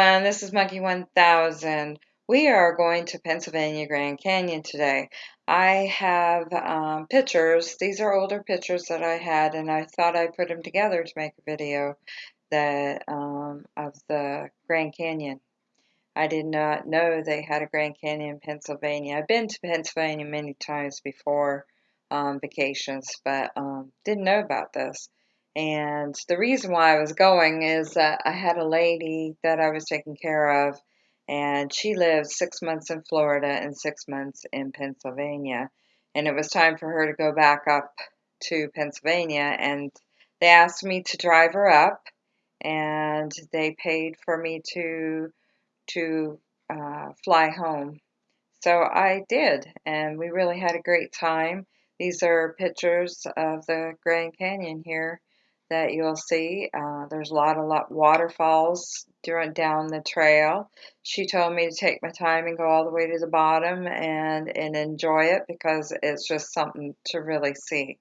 this is Monkey 1000. We are going to Pennsylvania Grand Canyon today. I have um, pictures. These are older pictures that I had, and I thought I'd put them together to make a video that um, of the Grand Canyon. I did not know they had a Grand Canyon in Pennsylvania. I've been to Pennsylvania many times before um, vacations, but um, didn't know about this. And the reason why I was going is that I had a lady that I was taking care of, and she lived six months in Florida and six months in Pennsylvania. And it was time for her to go back up to Pennsylvania, and they asked me to drive her up, and they paid for me to to uh, fly home. So I did, and we really had a great time. These are pictures of the Grand Canyon here that you'll see. Uh, there's a lot of lot waterfalls down the trail. She told me to take my time and go all the way to the bottom and, and enjoy it because it's just something to really see.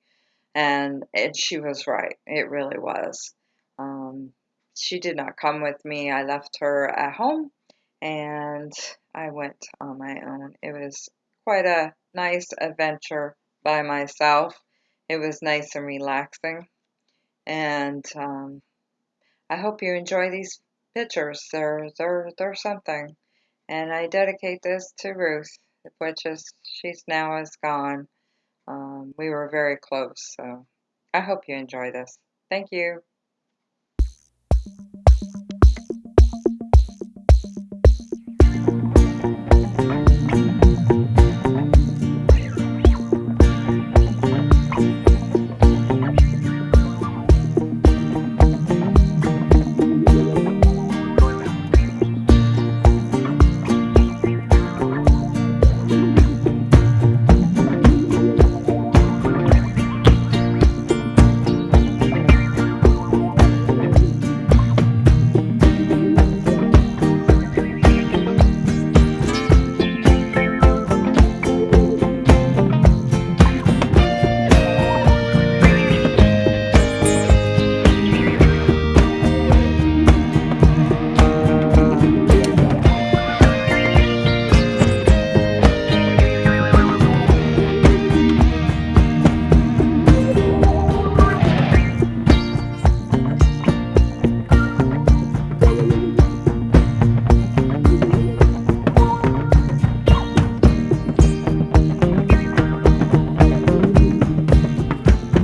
And it, she was right. It really was. Um, she did not come with me. I left her at home and I went on my own. It was quite a nice adventure by myself. It was nice and relaxing. And um, I hope you enjoy these pictures. They're, they're, they're something. And I dedicate this to Ruth, which is, she's now is gone. Um, we were very close, so I hope you enjoy this. Thank you.